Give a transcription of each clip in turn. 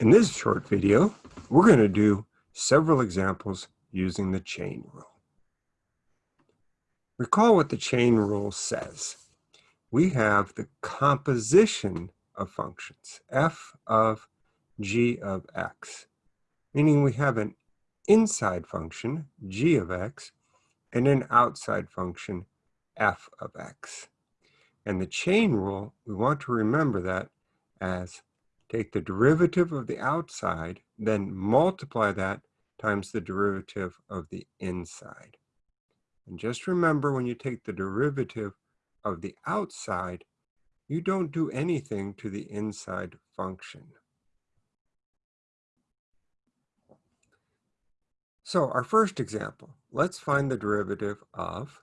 In this short video, we're going to do several examples using the chain rule. Recall what the chain rule says. We have the composition of functions, f of g of x, meaning we have an inside function, g of x, and an outside function, f of x. And the chain rule, we want to remember that as take the derivative of the outside, then multiply that times the derivative of the inside. And just remember when you take the derivative of the outside, you don't do anything to the inside function. So our first example, let's find the derivative of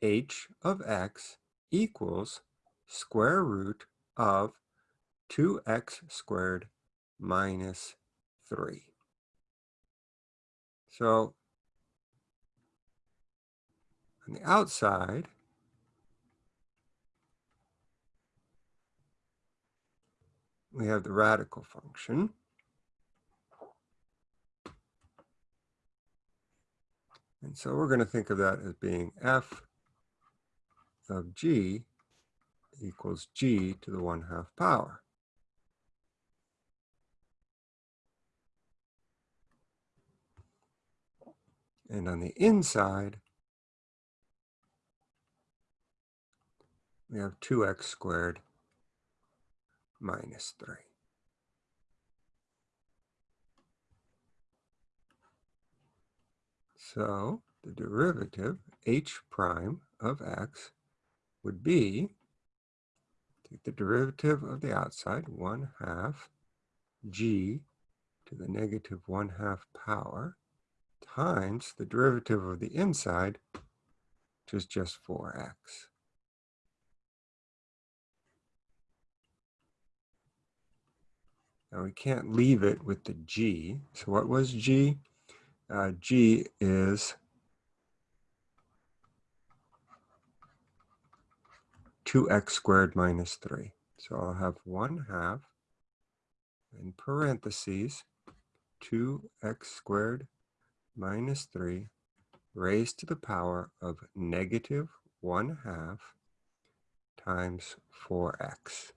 h of x equals square root of 2x squared minus 3. So on the outside, we have the radical function. And so we're going to think of that as being f of g equals g to the 1 half power. And on the inside, we have 2x squared minus 3. So the derivative h prime of x would be, take the derivative of the outside, 1 half g to the negative 1 half power times the derivative of the inside, which is just 4x. Now we can't leave it with the g. So what was g? Uh, g is 2x squared minus 3. So I'll have 1 half in parentheses 2x squared minus 3 raised to the power of negative 1 half times 4x.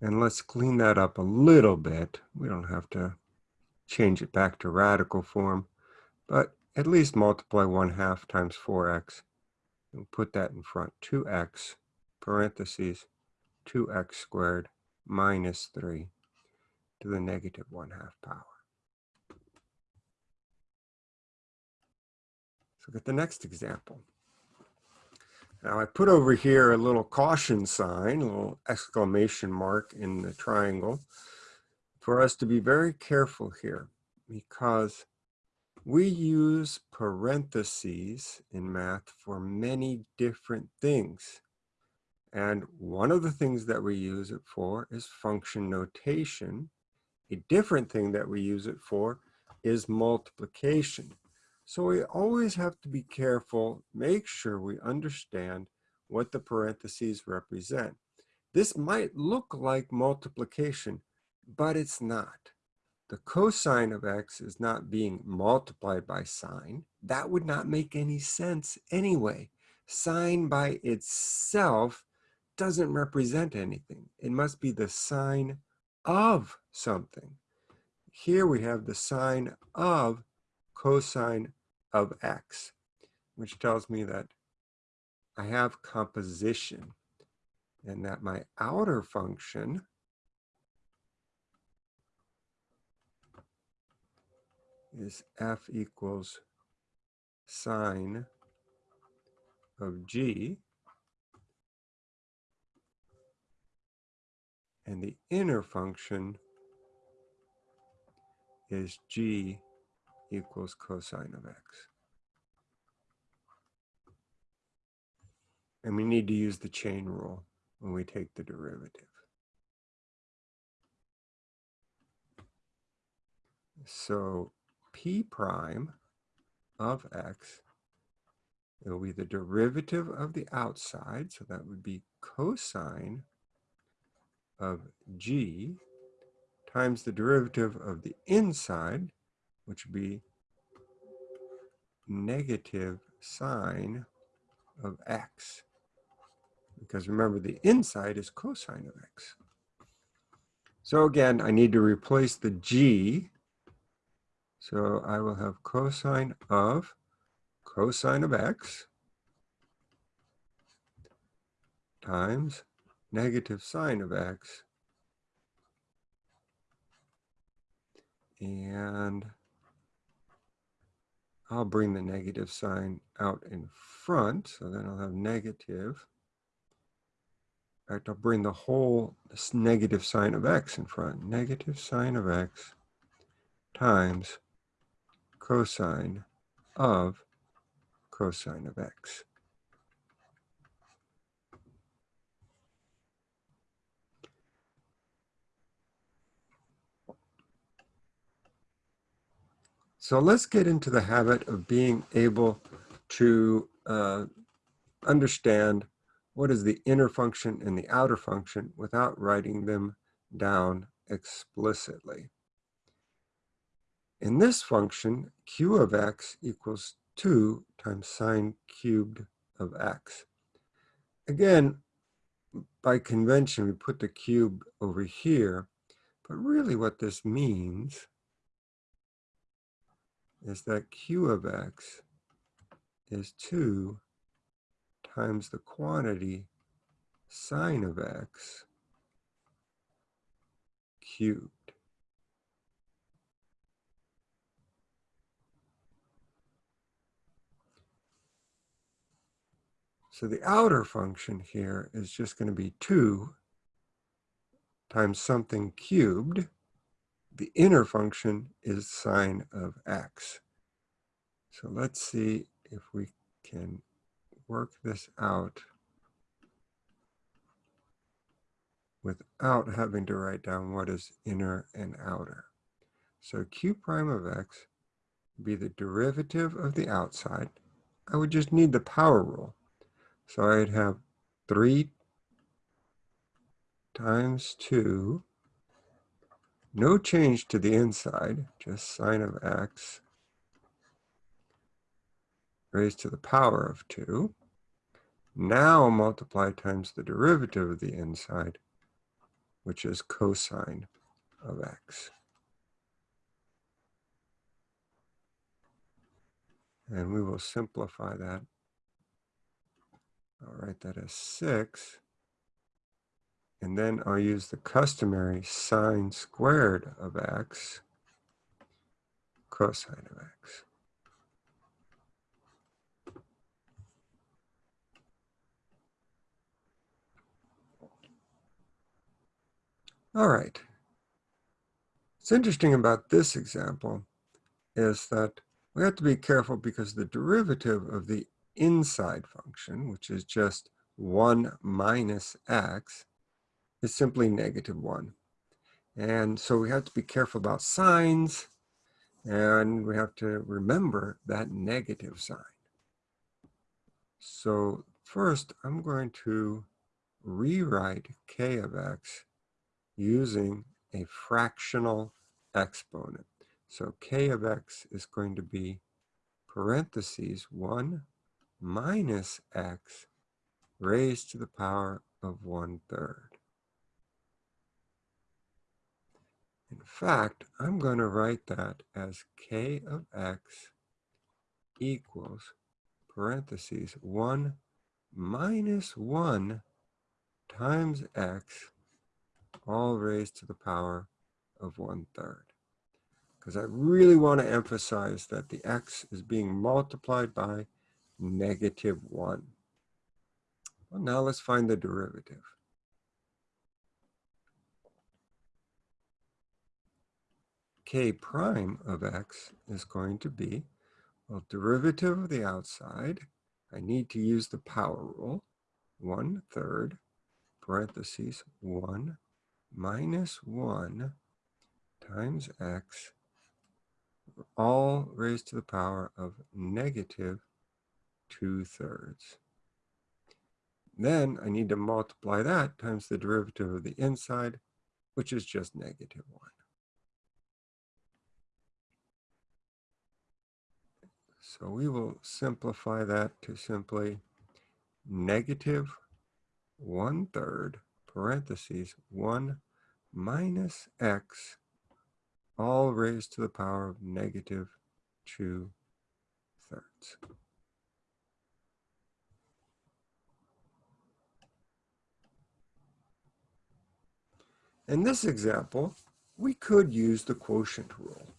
And let's clean that up a little bit. We don't have to change it back to radical form, but at least multiply 1 half times 4x. And put that in front, 2x, parentheses, 2x squared minus 3 to the negative 1 half power. Look at the next example. Now I put over here a little caution sign, a little exclamation mark in the triangle for us to be very careful here because we use parentheses in math for many different things. And one of the things that we use it for is function notation. A different thing that we use it for is multiplication. So we always have to be careful, make sure we understand what the parentheses represent. This might look like multiplication, but it's not. The cosine of x is not being multiplied by sine. That would not make any sense anyway. Sine by itself doesn't represent anything. It must be the sine of something. Here we have the sine of cosine of x, which tells me that I have composition and that my outer function is f equals sine of g and the inner function is g equals cosine of x. And we need to use the chain rule when we take the derivative. So p prime of x, it will be the derivative of the outside, so that would be cosine of g times the derivative of the inside, which would be negative sine of x. Because remember, the inside is cosine of x. So again, I need to replace the g. So I will have cosine of cosine of x times negative sine of x and I'll bring the negative sign out in front so then I'll have negative. In fact I'll bring the whole negative sine of x in front. Negative sine of x times cosine of cosine of x So let's get into the habit of being able to uh, understand what is the inner function and the outer function without writing them down explicitly. In this function, q of x equals 2 times sine cubed of x. Again, by convention, we put the cube over here, but really what this means is that q of x is 2 times the quantity sine of x cubed. So the outer function here is just going to be 2 times something cubed the inner function is sine of x. So let's see if we can work this out without having to write down what is inner and outer. So q prime of x would be the derivative of the outside. I would just need the power rule. So I'd have 3 times 2 no change to the inside, just sine of x raised to the power of 2. Now multiply times the derivative of the inside, which is cosine of x. And we will simplify that. I'll write that as 6 and then I'll use the customary sine squared of x cosine of x. All right. What's interesting about this example is that we have to be careful because the derivative of the inside function, which is just 1 minus x, is simply negative one. And so we have to be careful about signs and we have to remember that negative sign. So first I'm going to rewrite k of x using a fractional exponent. So k of x is going to be parentheses 1 minus x raised to the power of 1 third. In fact, I'm going to write that as k of x equals parentheses 1 minus 1 times x all raised to the power of 1 third. Because I really want to emphasize that the x is being multiplied by negative 1. Well, now let's find the derivative. K prime of x is going to be, well, derivative of the outside, I need to use the power rule, 1 third, parentheses, 1 minus 1 times x, all raised to the power of negative 2 thirds. Then I need to multiply that times the derivative of the inside, which is just negative 1. So we will simplify that to simply negative one third parentheses 1 minus x all raised to the power of negative 2 thirds. In this example, we could use the quotient rule,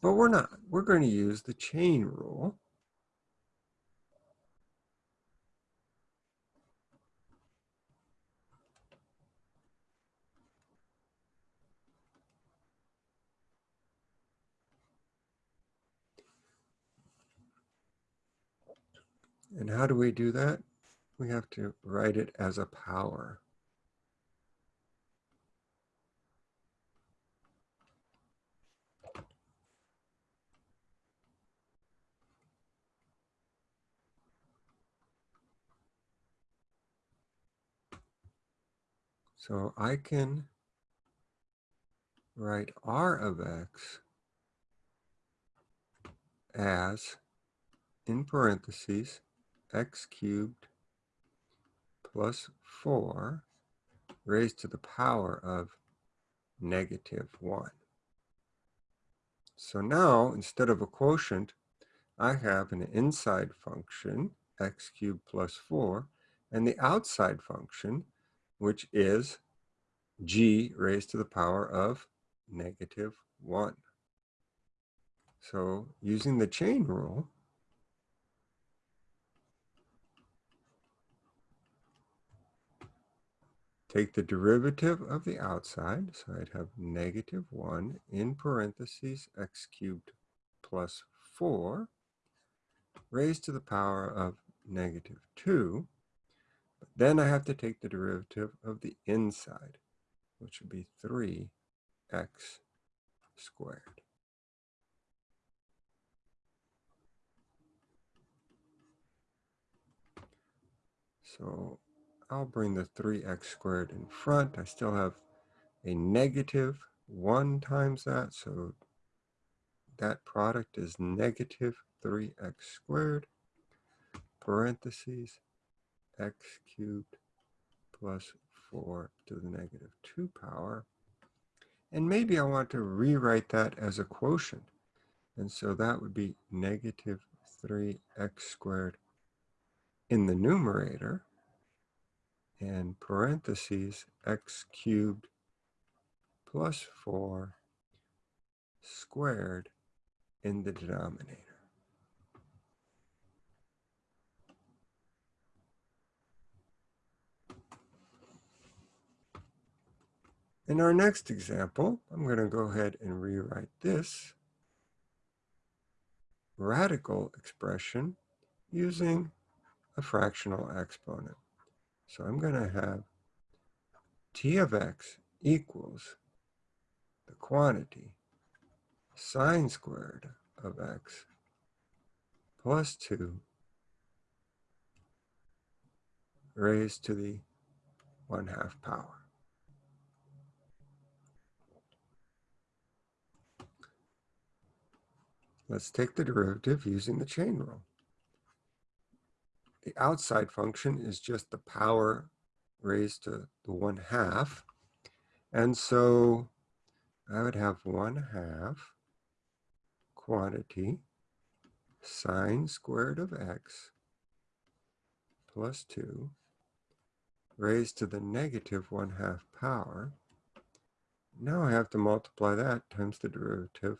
but we're not. We're going to use the chain rule. And how do we do that? We have to write it as a power. So I can write r of x as, in parentheses, x cubed plus 4 raised to the power of negative 1. So now, instead of a quotient, I have an inside function, x cubed plus 4, and the outside function, which is g raised to the power of negative 1. So using the chain rule, take the derivative of the outside, so I'd have negative 1 in parentheses x cubed plus 4 raised to the power of negative 2 but then I have to take the derivative of the inside, which would be 3x squared. So I'll bring the 3x squared in front. I still have a negative 1 times that, so that product is negative 3x squared, parentheses, x cubed plus 4 to the negative 2 power. And maybe I want to rewrite that as a quotient. And so that would be negative 3x squared in the numerator and parentheses x cubed plus 4 squared in the denominator. In our next example, I'm going to go ahead and rewrite this radical expression using a fractional exponent. So I'm going to have t of x equals the quantity sine squared of x plus 2 raised to the 1 half power. Let's take the derivative using the chain rule. The outside function is just the power raised to the 1 half. And so I would have 1 half quantity sine squared of x plus 2 raised to the negative 1 half power. Now I have to multiply that times the derivative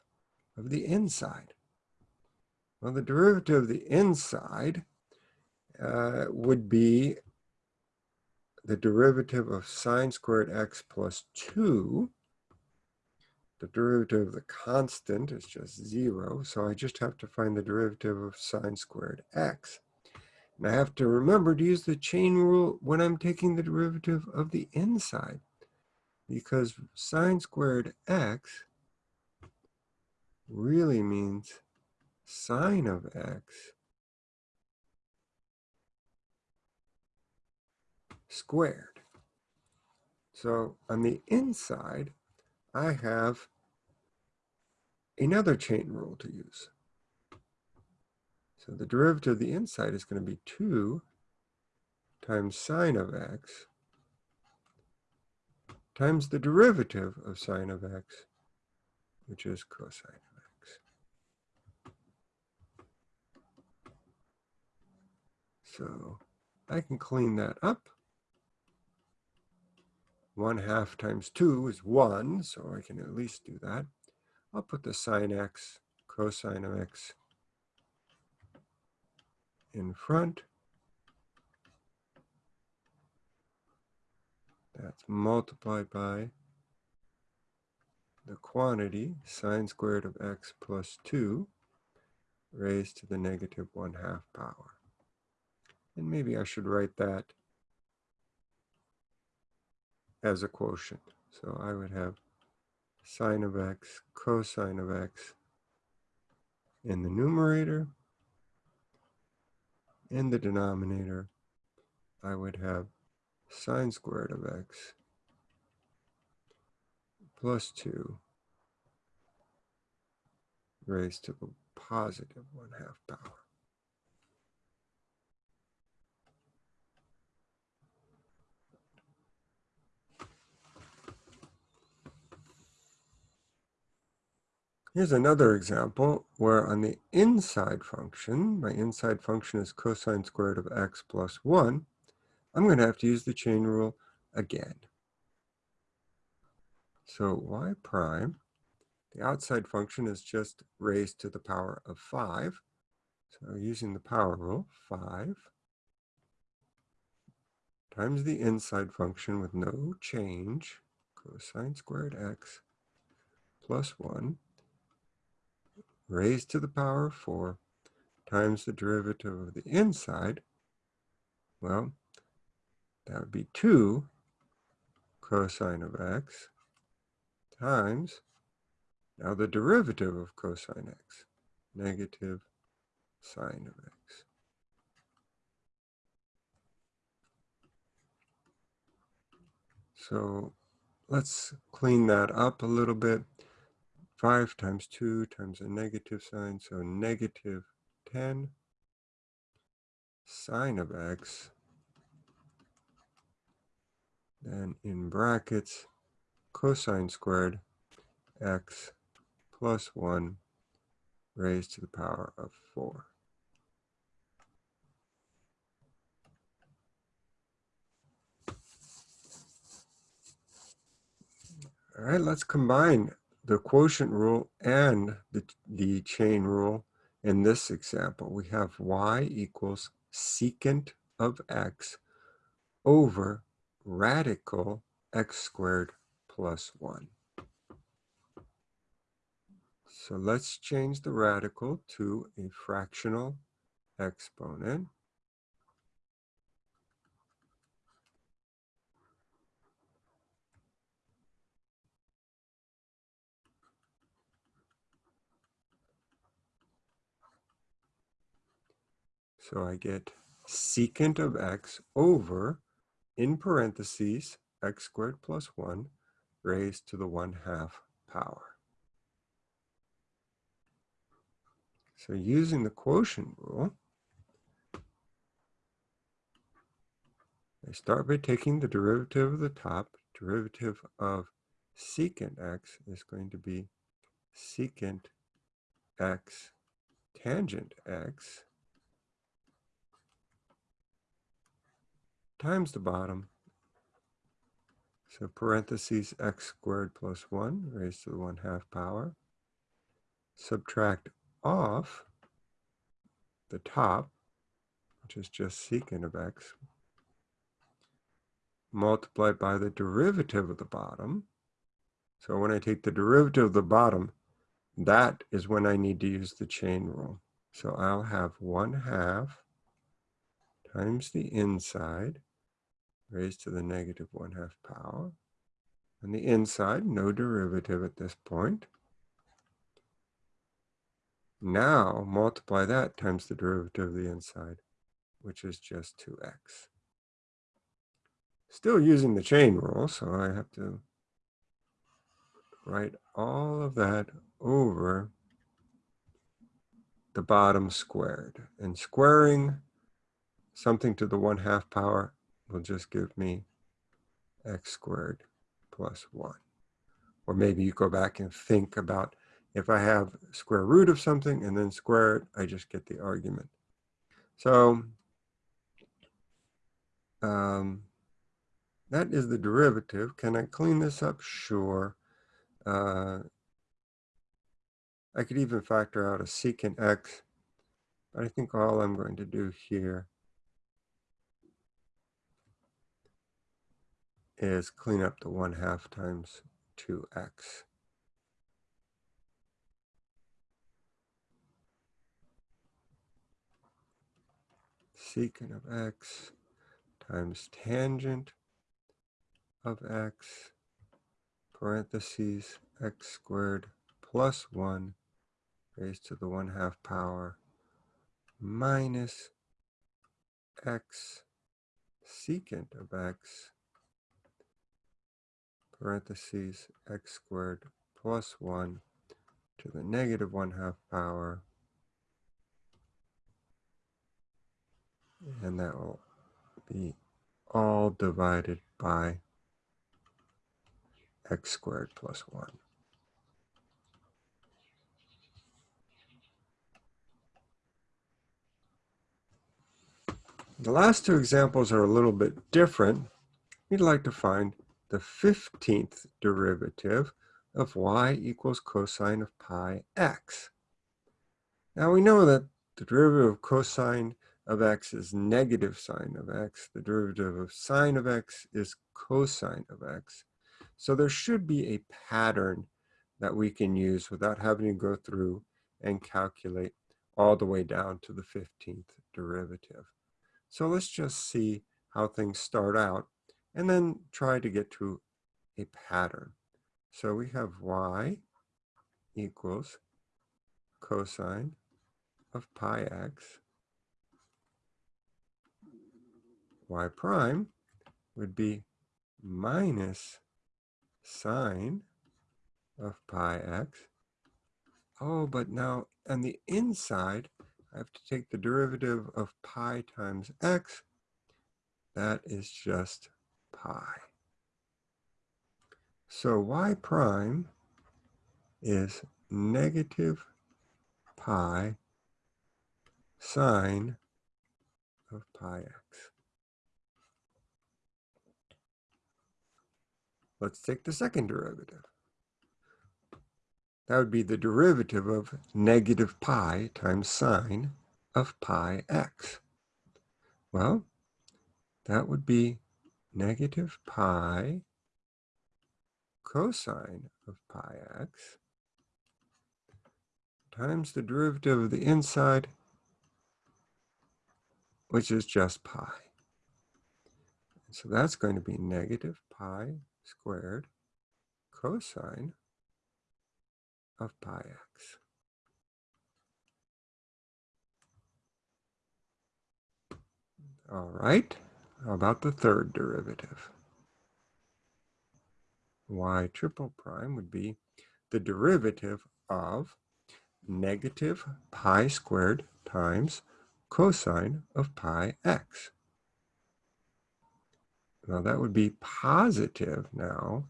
of the inside. Well, the derivative of the inside uh, would be the derivative of sine squared x plus 2. The derivative of the constant is just 0, so I just have to find the derivative of sine squared x. And I have to remember to use the chain rule when I'm taking the derivative of the inside, because sine squared x really means sine of x squared. So on the inside, I have another chain rule to use. So the derivative of the inside is going to be 2 times sine of x times the derivative of sine of x, which is cosine of x. So I can clean that up. 1 half times 2 is 1, so I can at least do that. I'll put the sine x, cosine of x in front. That's multiplied by the quantity sine squared of x plus 2 raised to the negative 1 half power. And maybe I should write that as a quotient. So I would have sine of x, cosine of x in the numerator. In the denominator, I would have sine squared of x plus 2 raised to the positive 1 half power. Here's another example where on the inside function, my inside function is cosine squared of x plus 1, I'm going to have to use the chain rule again. So y prime, the outside function is just raised to the power of 5. So using the power rule, 5 times the inside function with no change, cosine squared x plus 1 raised to the power of 4 times the derivative of the inside, well, that would be 2 cosine of x times, now the derivative of cosine x, negative sine of x. So let's clean that up a little bit. 5 times 2 times a negative sign, so negative 10 sine of x then in brackets, cosine squared x plus 1 raised to the power of 4. All right, let's combine the quotient rule and the, the chain rule in this example. We have y equals secant of x over radical x squared plus 1. So let's change the radical to a fractional exponent. So I get secant of x over in parentheses, x squared plus 1 raised to the 1 half power. So using the quotient rule, I start by taking the derivative of the top. Derivative of secant x is going to be secant x tangent x times the bottom. So parentheses x squared plus 1 raised to the 1 half power. Subtract off the top, which is just secant of x, multiplied by the derivative of the bottom. So when I take the derivative of the bottom, that is when I need to use the chain rule. So I'll have 1 half times the inside raised to the negative 1 half power. On the inside, no derivative at this point. Now multiply that times the derivative of the inside, which is just 2x. Still using the chain rule, so I have to write all of that over the bottom squared. And squaring something to the 1 half power will just give me x squared plus 1. Or maybe you go back and think about if I have square root of something and then square it, I just get the argument. So um, that is the derivative. Can I clean this up? Sure. Uh, I could even factor out a secant x, but I think all I'm going to do here is clean up the 1 half times 2x. Secant of x times tangent of x parentheses x squared plus 1 raised to the 1 half power minus x secant of x parentheses x squared plus 1 to the negative 1 half power and that will be all divided by x squared plus 1. The last two examples are a little bit different. We'd like to find the 15th derivative of y equals cosine of pi x. Now we know that the derivative of cosine of x is negative sine of x. The derivative of sine of x is cosine of x. So there should be a pattern that we can use without having to go through and calculate all the way down to the 15th derivative. So let's just see how things start out and then try to get to a pattern. So we have y equals cosine of pi x. y prime would be minus sine of pi x. Oh, but now on the inside, I have to take the derivative of pi times x. That is just pi. So y prime is negative pi sine of pi x. Let's take the second derivative. That would be the derivative of negative pi times sine of pi x. Well, that would be negative pi cosine of pi x times the derivative of the inside, which is just pi. So that's going to be negative pi squared cosine of pi x. All right, how about the third derivative? y triple prime would be the derivative of negative pi squared times cosine of pi x. Now that would be positive now,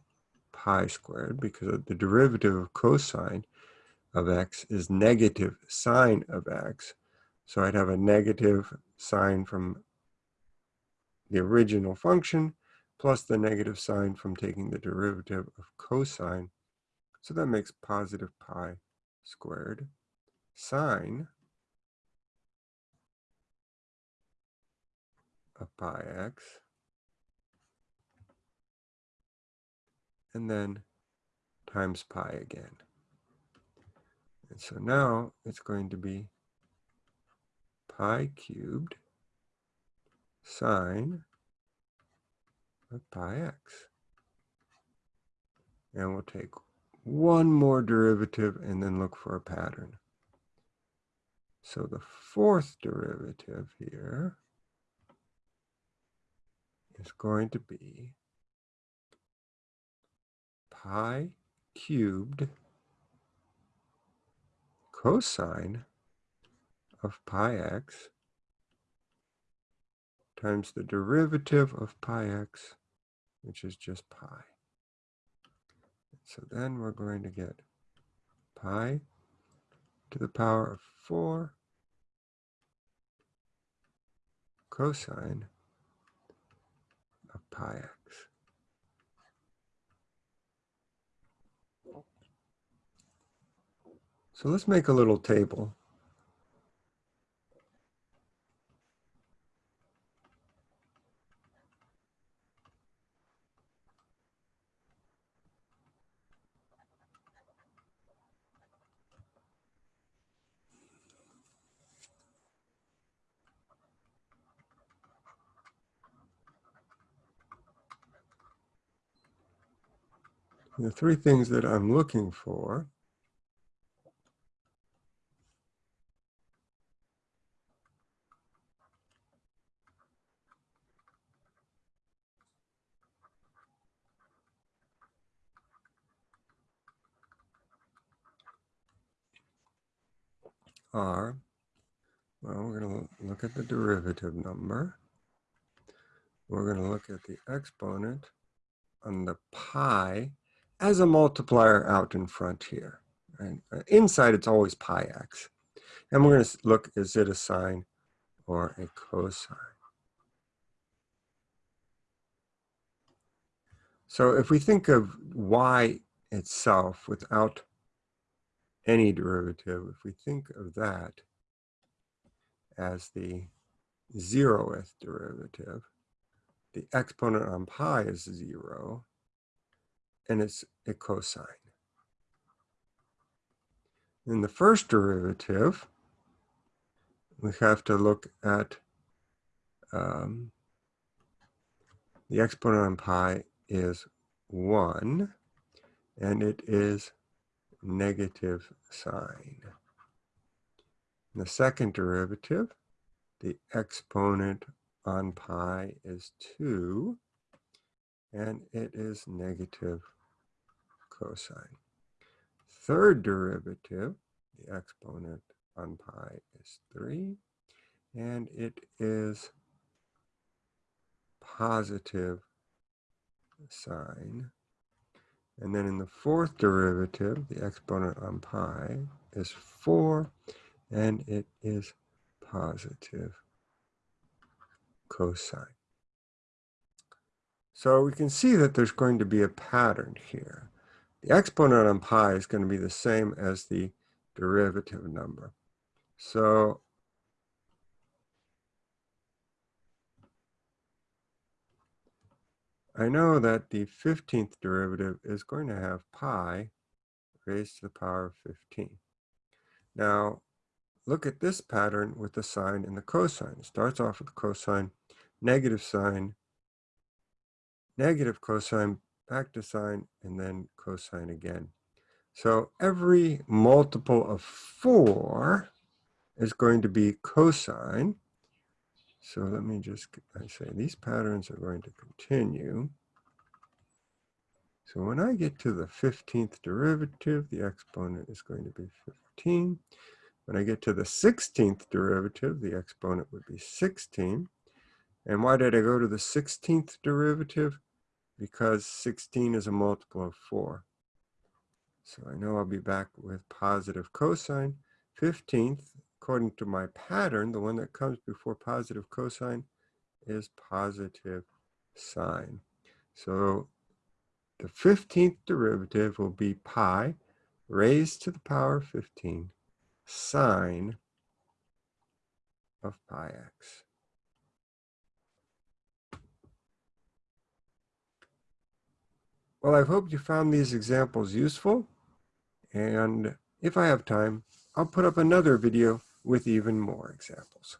pi squared, because the derivative of cosine of x is negative sine of x. So I'd have a negative sign from the original function plus the negative sign from taking the derivative of cosine. So that makes positive pi squared sine of pi x and then times pi again. And so now it's going to be pi cubed sine of pi x. And we'll take one more derivative and then look for a pattern. So the fourth derivative here is going to be pi cubed cosine of pi x times the derivative of pi x, which is just pi. So then we're going to get pi to the power of 4 cosine of pi x. So let's make a little table. The three things that I'm looking for are, well, we're going to look at the derivative number. We're going to look at the exponent on the pi as a multiplier out in front here. Right? Uh, inside, it's always pi x. And we're going to look, is it a sine or a cosine? So if we think of y itself without any derivative, if we think of that as the zeroth derivative, the exponent on pi is zero, and it's a cosine. In the first derivative, we have to look at um, the exponent on pi is 1, and it is negative sine. In the second derivative, the exponent on pi is 2, and it is negative cosine. Third derivative, the exponent on pi is 3, and it is positive sine. And then in the fourth derivative, the exponent on pi is 4, and it is positive cosine. So we can see that there's going to be a pattern here. The exponent on pi is going to be the same as the derivative number. So I know that the 15th derivative is going to have pi raised to the power of 15. Now, look at this pattern with the sine and the cosine. It starts off with the cosine, negative sine, negative cosine, back to sine, and then cosine again. So every multiple of 4 is going to be cosine. So let me just I say these patterns are going to continue. So when I get to the 15th derivative, the exponent is going to be 15. When I get to the 16th derivative, the exponent would be 16. And why did I go to the 16th derivative? Because 16 is a multiple of 4. So I know I'll be back with positive cosine. 15th, according to my pattern, the one that comes before positive cosine is positive sine. So the 15th derivative will be pi raised to the power 15 sine of pi x. Well, I hope you found these examples useful. And if I have time, I'll put up another video with even more examples.